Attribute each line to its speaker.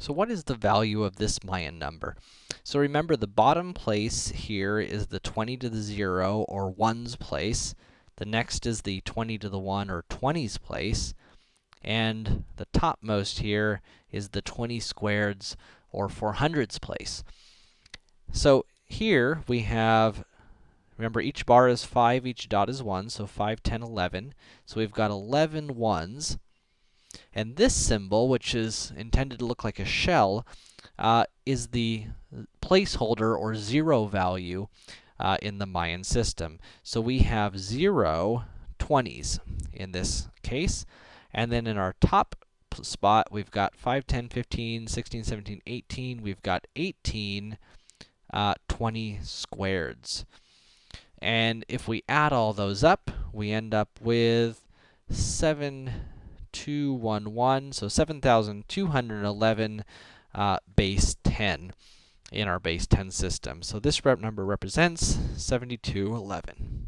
Speaker 1: So what is the value of this Mayan number? So remember, the bottom place here is the 20 to the 0, or 1's place. The next is the 20 to the 1, or 20's place. And the topmost here is the 20 squareds, or 400's place. So here we have, remember each bar is 5, each dot is 1, so 5, 10, 11. So we've got 11 ones. And this symbol, which is intended to look like a shell, uh, is the placeholder or zero value uh, in the Mayan system. So we have 0, 20s in this case. And then in our top spot, we've got 5, 10, 15, 16, 17, 18. We've got 18, uh, 20 squareds. And if we add all those up, we end up with 7, 211, so 7,211 uh, base 10 in our base 10 system. So this rep number represents 7211.